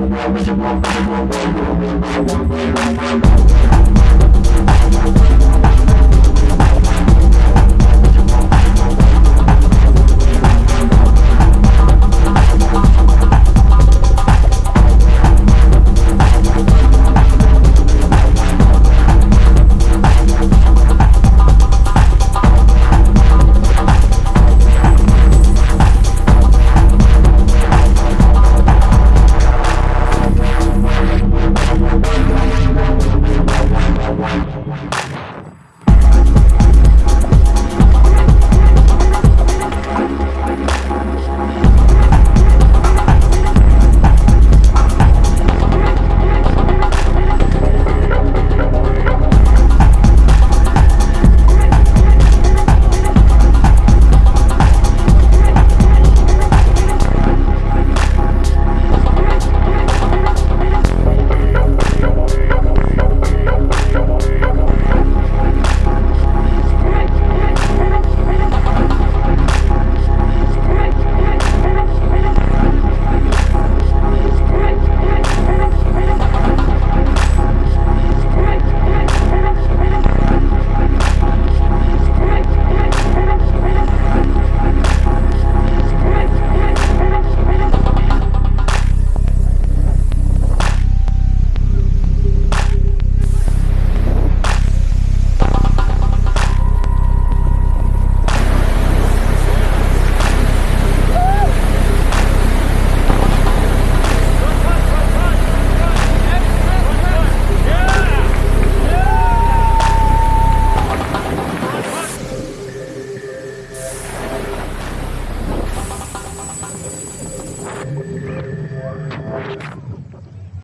We'll be right back.